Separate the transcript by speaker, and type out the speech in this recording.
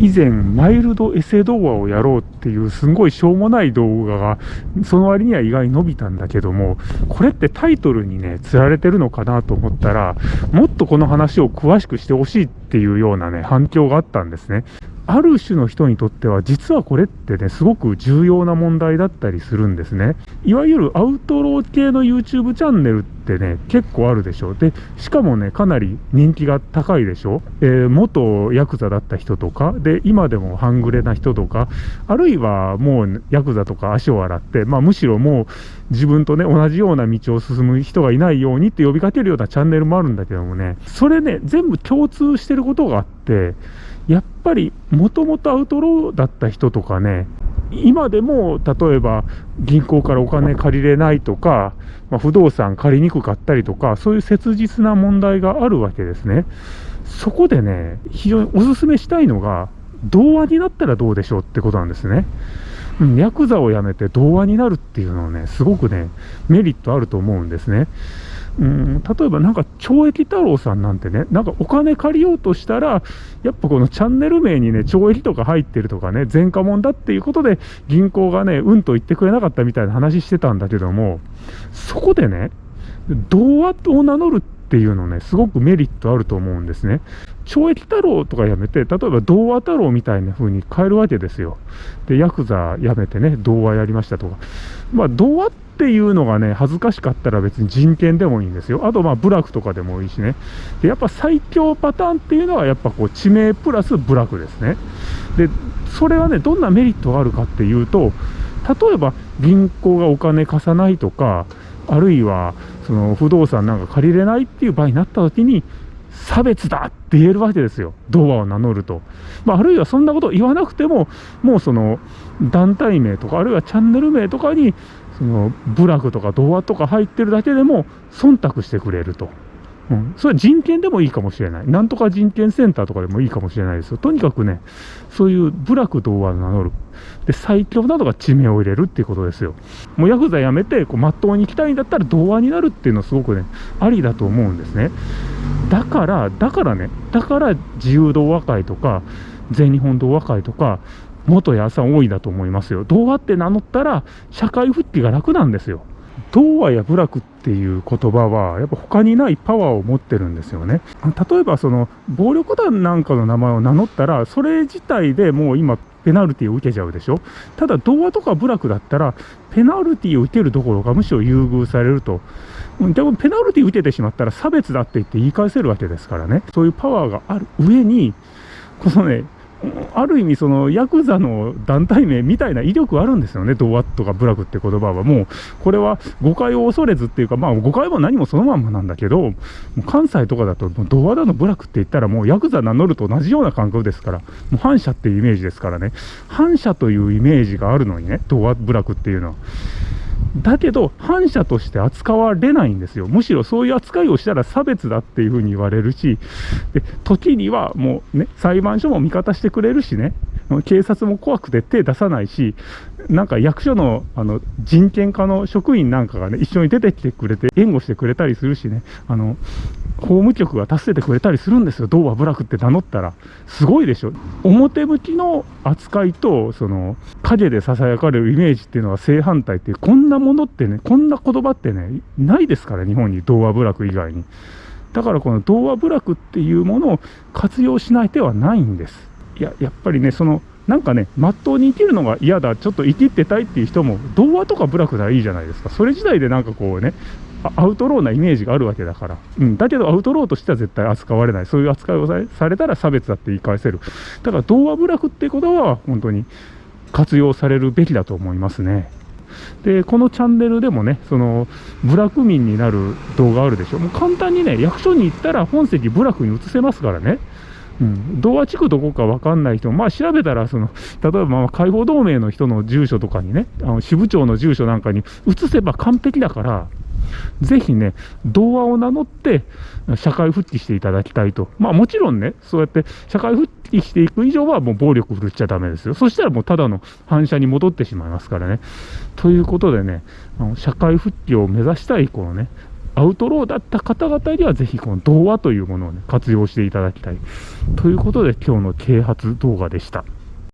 Speaker 1: 以前マイルドエセ動画をやろうっていうすごいしょうもない動画がその割には意外に伸びたんだけどもこれってタイトルにね釣られてるのかなと思ったらもっとこの話を詳しくしてほしいっていうようなね反響があったんですね。ある種の人にとっては実はこれってねすごく重要な問題だったりするんですね。いわゆるアウトロー系の YouTube チャンネルってね結構あるでしょ。でしかもねかなり人気が高いでしょ、えー、元ヤクザだった人とかで今でも半グレな人とかあるいはもうヤクザとか足を洗って、まあ、むしろもう自分とね同じような道を進む人がいないようにって呼びかけるようなチャンネルもあるんだけどもねそれね全部共通してることがあってやっぱりもともとアウトローだった人とかね今でも例えば銀行からお金借りれないとか、まあ、不動産借りにくかったりとかそういう切実な問題があるわけですね。そこでね非常にお勧めしたいのが童話になったらどうでしょうってことなんですね。ヤクザを辞めて童話になるっていうのはねすごくねメリットあると思うんですねうん、例えばなんか懲役太郎さんなんてね、なんかお金借りようとしたら、やっぱこのチャンネル名にね、懲役とか入ってるとかね、前科者だっていうことで、銀行がね、うんと言ってくれなかったみたいな話してたんだけども、そこでね、童話を名乗るっていうのね、すごくメリットあると思うんですね。懲役太郎とかやめて、例えば童話太郎みたいな風に変えるわけですよ。で、ヤクザやめてね、童話やりましたとか。まあ、童話っていうのがね、恥ずかしかったら別に人権でもいいんですよ。あと、まあ、部落とかでもいいしね。で、やっぱ最強パターンっていうのは、やっぱこう、地名プラス部落ですね。で、それはね、どんなメリットがあるかっていうと、例えば銀行がお金貸さないとか、あるいは、その不動産なんか借りれないっていう場合になった時に、差別だって言えるわけですよ、童話を名乗ると。まあ、あるいはそんなことを言わなくても、もうその団体名とか、あるいはチャンネル名とかに、その部落とか童話とか入ってるだけでも忖度してくれると。うん、それは人権でもいいかもしれない。なんとか人権センターとかでもいいかもしれないですよ。とにかくね、そういう部落童話を名乗る。で、最強などが地名を入れるっていうことですよ。もうヤクザやめて、こう、まっとうに行きたいんだったら童話になるっていうのはすごくね、ありだと思うんですね。だから、だからね、だから自由童話会とか、全日本童話会とか、元屋さん多いだと思いますよ。童話って名乗ったら、社会復帰が楽なんですよ。童話や部落っていう言葉は、やっぱ他にないパワーを持ってるんですよね。例えば、その、暴力団なんかの名前を名乗ったら、それ自体でもう今、ペナルティを受けちゃうでしょ？ただ、童話とか部落だったら、ペナルティを受けるどころか、むしろ優遇されると。でも、ペナルティ受けてしまったら差別だって言って言い返せるわけですからね。そういうパワーがある上に、このね、ある意味、そのヤクザの団体名みたいな威力あるんですよね、童話とか部落って言葉は。もう、これは誤解を恐れずっていうか、まあ、誤解も何もそのまんまなんだけど、関西とかだと、童話だの部落って言ったら、もうヤクザ名乗ると同じような感覚ですから、もう反社っていうイメージですからね、反社というイメージがあるのにね、童話部落っていうのは。だけど、反社として扱われないんですよ。むしろそういう扱いをしたら差別だっていうふうに言われるし、で時にはもうね、裁判所も味方してくれるしね、警察も怖くて手出さないし、なんか役所のあの人権課の職員なんかがね、一緒に出てきてくれて、援護してくれたりするしね、あの法務局が助けてくれたりするんですよ、童話部落って名乗ったら。すごいでしょ。表向きの扱いと、その影でささやかれるイメージっていうのは正反対って、こんなものってね、こんな言葉ってね、ないですから、日本に童話部落以外に。だからこの童話部落っていうものを活用しない手はないんです。いや、やっぱりね、そのなんかね、まっとうに生きるのが嫌だ、ちょっと生きってたいっていう人も、童話とか部落ならいいじゃないですか。それ自体でなんかこうね、アウトローなイメージがあるわけだから。うん。だけどアウトローとしては絶対扱われない。そういう扱いをされたら差別だって言い返せる。だから童話部落ってことは本当に活用されるべきだと思いますね。で、このチャンネルでもね、その、部落民になる動画あるでしょ。もう簡単にね、役所に行ったら本籍部落に移せますからね。うん、童話地区どこか分かんない人も、まあ調べたら、その、例えばまあ解放同盟の人の住所とかにね、あの支部長の住所なんかに移せば完璧だから、ぜひね、童話を名乗って社会復帰していただきたいと。まあもちろんね、そうやって社会復帰していく以上はもう暴力振るっちゃだめですよ。そしたらもうただの反射に戻ってしまいますからね。ということでね、あの社会復帰を目指したいこのね、アウトローだった方々にはぜひこの童話というものを、ね、活用していただきたい。ということで今日の啓発動画でした。